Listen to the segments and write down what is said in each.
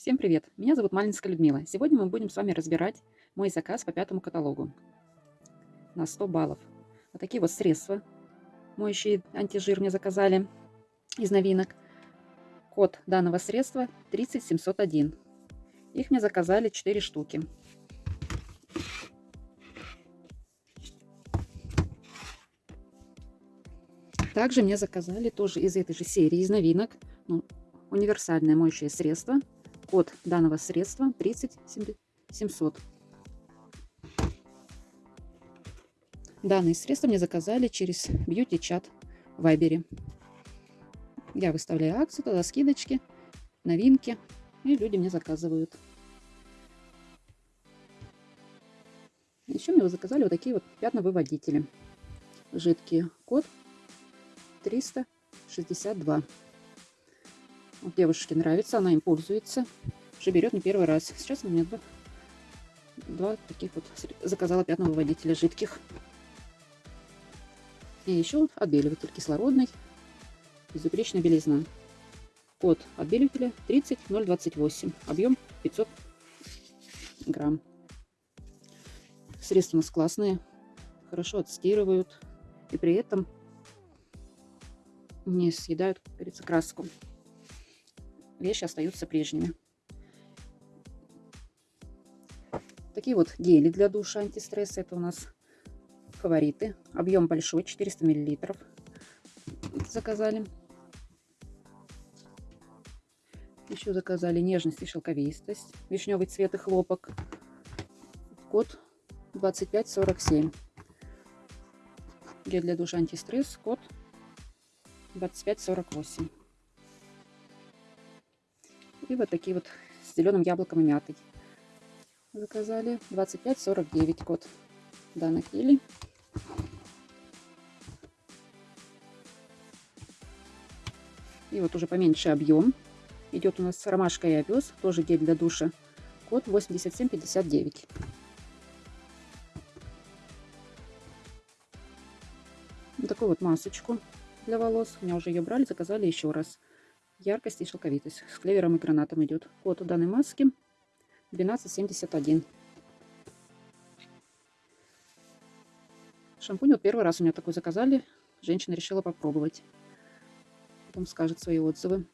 Всем привет! Меня зовут Малинская Людмила. Сегодня мы будем с вами разбирать мой заказ по пятому каталогу на 100 баллов. Вот такие вот средства моющие антижир мне заказали из новинок. Код данного средства 30701. Их мне заказали 4 штуки. Также мне заказали тоже из этой же серии, из новинок, ну, универсальное моющее средство Код данного средства 30700. Данные средства мне заказали через бьюти-чат в Вайбере. Я выставляю акцию, туда скидочки, новинки, и люди мне заказывают. Еще мне заказали вот такие вот пятновыводители. Жидкие. Код 362. Девушке нравится, она им пользуется. Уже берет не первый раз. Сейчас у меня два, два таких вот заказала пятного водителя жидких. И еще отбеливатель кислородный. Безупречная белизна. Код отбеливателя 30028. Объем 500 грамм. Средства у нас классные. Хорошо отстирывают. И при этом не съедают, как говорится, краску вещи остаются прежними. Такие вот гели для душа антистресс. Это у нас фавориты. Объем большой, 400 миллилитров. Заказали. Еще заказали нежность и шелковистость. Вишневый цвет и хлопок. Код 2547. Гель для душа антистресс. Код 2548. И вот такие вот с зеленым яблоком и мятой. Заказали 25,49 код данных гелей. И вот уже поменьше объем. Идет у нас ромашка и овес, тоже гель для душа. Код 8759. Вот такую вот масочку для волос. У меня уже ее брали, заказали еще раз яркость и шелковитость. С клевером и гранатом идет. Код у данной маски 1271. Шампунь вот первый раз у меня такой заказали. Женщина решила попробовать. Потом скажет свои отзывы.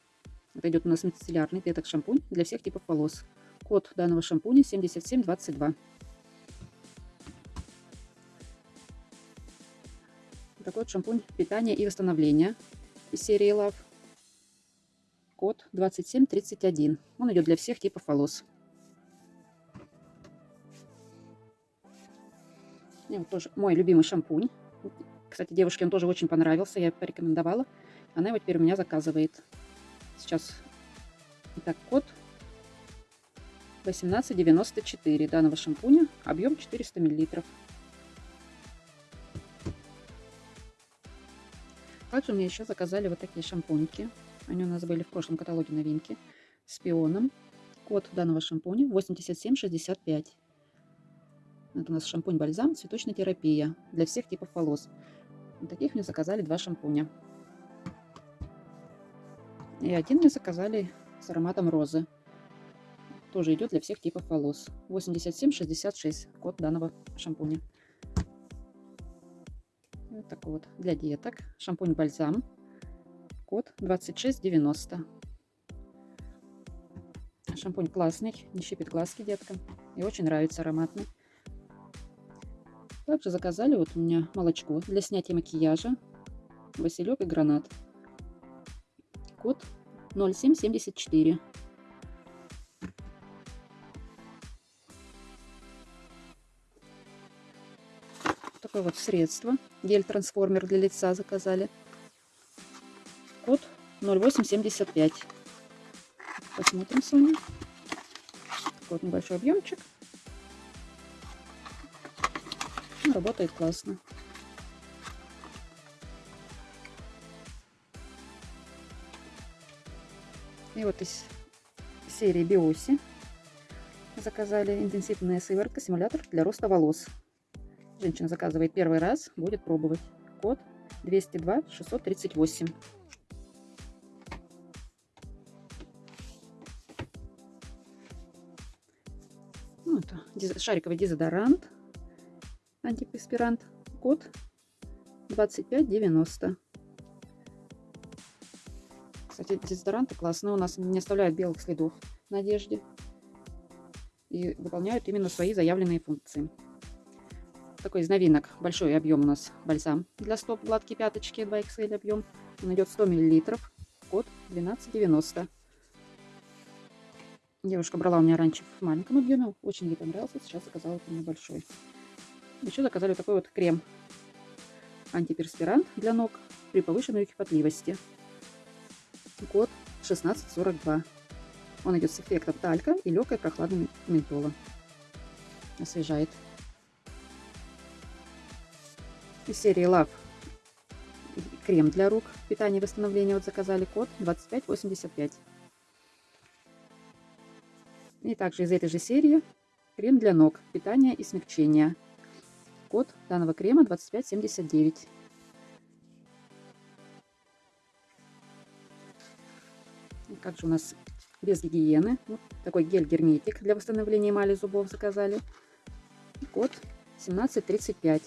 Это идет у нас мицеллярный клеток шампунь для всех типов волос. Код данного шампуня 7722. Такой вот шампунь питания и восстановления из серии Love код 2731. Он идет для всех типов волос. И вот тоже мой любимый шампунь. Кстати, девушке он тоже очень понравился. Я порекомендовала. Она его теперь у меня заказывает. Сейчас. Итак, код 1894 данного шампуня. Объем 400 миллилитров. Также мне еще заказали вот такие шампуньки. Они у нас были в прошлом каталоге новинки. С пионом. Код данного шампуня 8765. Это у нас шампунь-бальзам, цветочная терапия для всех типов волос. Вот таких мне заказали два шампуня. И один мне заказали с ароматом розы. Тоже идет для всех типов волос. 8766 код данного шампуня. Вот такой вот для деток. Шампунь-бальзам код 2690. Шампунь классный, не щипит глазки деткам. И очень нравится ароматный. Также заказали вот у меня молочко для снятия макияжа. Василек и гранат. Код 0774. Такое вот средство. Гель-трансформер для лица заказали 0875. Посмотрим с вами. Вот небольшой объемчик. Ну, работает классно. И вот из серии Биоси заказали интенсивная сыворотка, симулятор для роста волос. Женщина заказывает первый раз, будет пробовать. Код 202 638. Шариковый дезодорант, антиперспирант, код 2590. Кстати, дезодоранты классные, у нас не оставляют белых следов на одежде и выполняют именно свои заявленные функции. Такой из новинок. Большой объем у нас бальзам для стоп гладкие пяточки 2XL объем. Он идет 100 мл. Код 1290. Девушка брала у меня раньше в маленьком объеме. Очень ей понравился. Сейчас заказала вот мне большой. Еще заказали такой вот крем. Антиперспирант для ног при повышенной кипотливости. Код 1642. Он идет с эффектом талька и легкой прохладной ментола. Освежает. Из серии Love крем для рук. Питание и восстановление вот заказали код 2585. И также из этой же серии крем для ног. Питание и смягчение. Код данного крема 2579. И как же у нас без гигиены. Вот такой гель-герметик для восстановления эмали зубов заказали. Код 1735.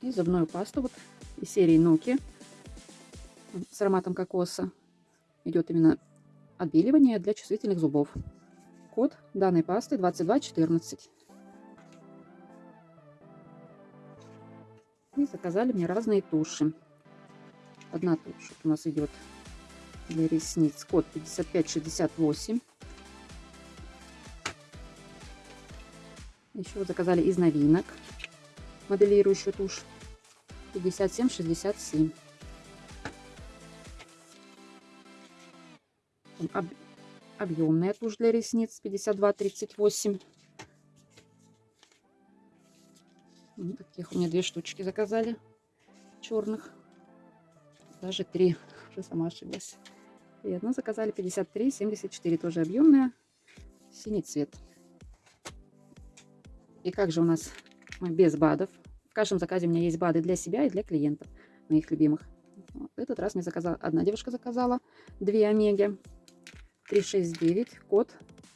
И зубную пасту вот из серии Ноки с ароматом кокоса. Идет именно отбеливание для чувствительных зубов. Код данной пасты 2214. И заказали мне разные туши. Одна тушь у нас идет для ресниц. Код 5568. Еще заказали из новинок моделирующую тушь 5767. Об, объемная тушь для ресниц 5238. Вот таких у меня две штучки заказали черных. Даже три. Уже сама ошиблась. И одну заказали 53,74, тоже объемная, синий цвет. И как же у нас без БАДов? В каждом заказе у меня есть БАДы для себя и для клиентов, моих любимых. Вот этот раз мне заказала, одна девушка заказала две омеги. 369, код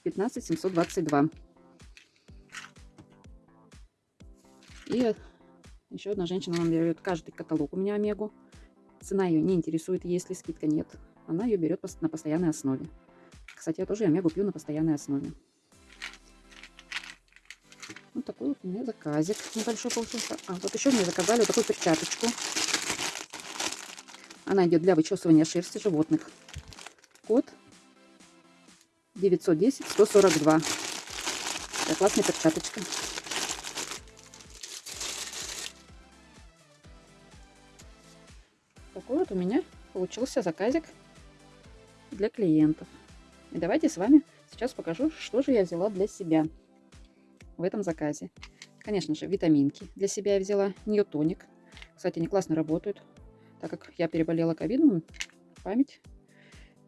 15722. И еще одна женщина нам берет каждый каталог у меня омегу. Цена ее не интересует, если скидка нет она ее берет на постоянной основе. Кстати, я тоже омегу пью на постоянной основе. Вот такой вот у меня заказик небольшой получился. А, вот еще мне заказали вот такую перчаточку. Она идет для вычесывания шерсти животных. Код 910-142. Такая классная перчаточка. Такой вот у меня получился заказик для клиентов. И давайте с вами сейчас покажу, что же я взяла для себя в этом заказе. Конечно же, витаминки для себя я взяла, ньютоник. Кстати, они классно работают, так как я переболела ковидом, память.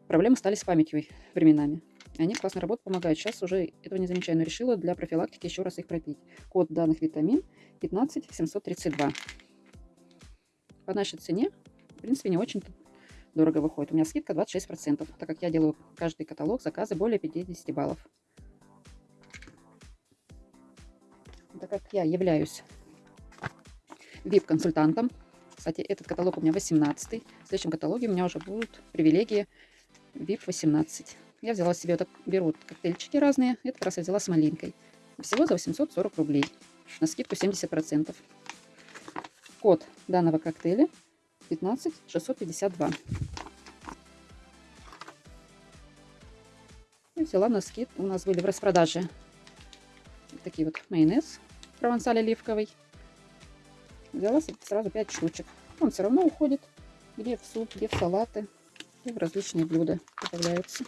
Проблемы стали с памятью временами. Они классно работают, помогают. Сейчас уже этого не замечаю, но решила для профилактики еще раз их пропить. Код данных витамин 15732. По нашей цене, в принципе, не очень дорого выходит. У меня скидка 26%, так как я делаю каждый каталог заказы более 50 баллов. Так как я являюсь VIP-консультантом, кстати, этот каталог у меня 18 в следующем каталоге у меня уже будут привилегии VIP 18. Я взяла себе, вот так, беру коктейльчики разные, этот раз я взяла с малинкой. Всего за 840 рублей, на скидку 70%. Код данного коктейля 15 652. И взяла на скид. У нас были в распродаже такие вот майонез провансаль оливковый. Взяла сразу 5 штучек. Он все равно уходит где в суп, где в салаты, и в различные блюда добавляются.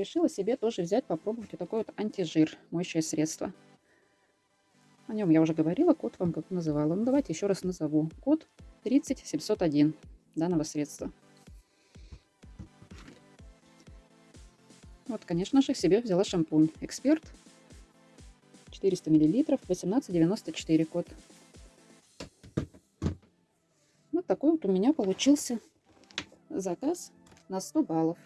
Решила себе тоже взять, попробовать вот такой вот антижир, моющее средство. О нем я уже говорила, код вам как называла. Ну, давайте еще раз назову. Код 30701 данного средства. Вот, конечно же, себе взяла шампунь Эксперт. 400 мл, 18,94 код. Вот такой вот у меня получился заказ на 100 баллов.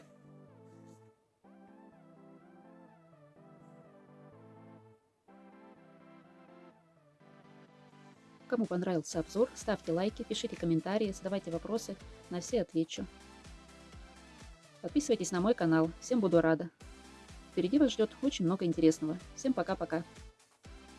Кому понравился обзор, ставьте лайки, пишите комментарии, задавайте вопросы, на все отвечу. Подписывайтесь на мой канал, всем буду рада. Впереди вас ждет очень много интересного. Всем пока-пока.